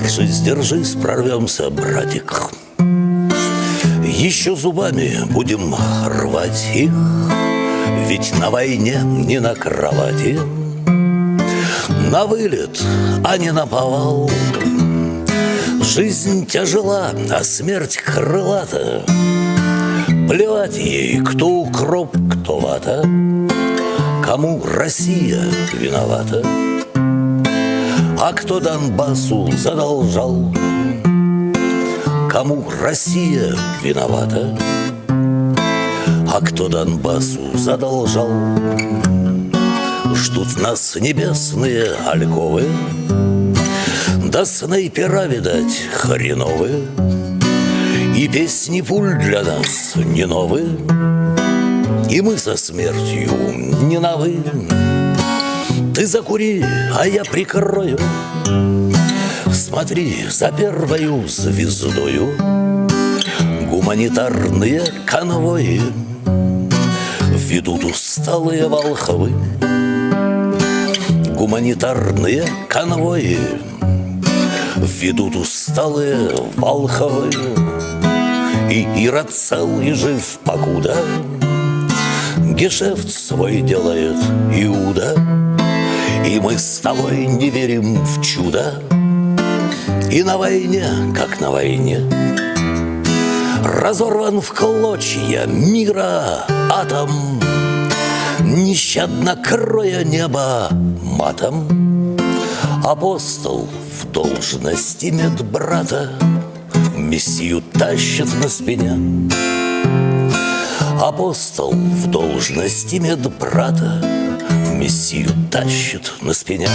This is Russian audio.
держись, держись, прорвемся, братик. Еще зубами будем рвать их Ведь на войне не на кровати. На вылет, а не на повал. Жизнь тяжела, а смерть крылата. Плевать ей, кто укроп, кто вата. Кому Россия виновата А кто Донбассу задолжал. Кому Россия виновата А кто Донбассу задолжал? Ждут нас небесные альковы Да снайпера, видать, хреновые И песни пуль для нас не новые и мы со смертью не на «вы» Ты закури, а я прикрою. Смотри за первою звездою Гуманитарные конвои Ведут усталые волхвы. Гуманитарные конвои Ведут усталые волхвы. И Ирод цел и жив покуда Гешефт свой делает Иуда И мы с тобой не верим в чудо. И на войне, как на войне. Разорван в клочья мира атом. Нещадно кроя небо матом. Апостол в должности медбрата. Мессию тащит на спине. Апостол в должности медбрата Мессию тащит на спине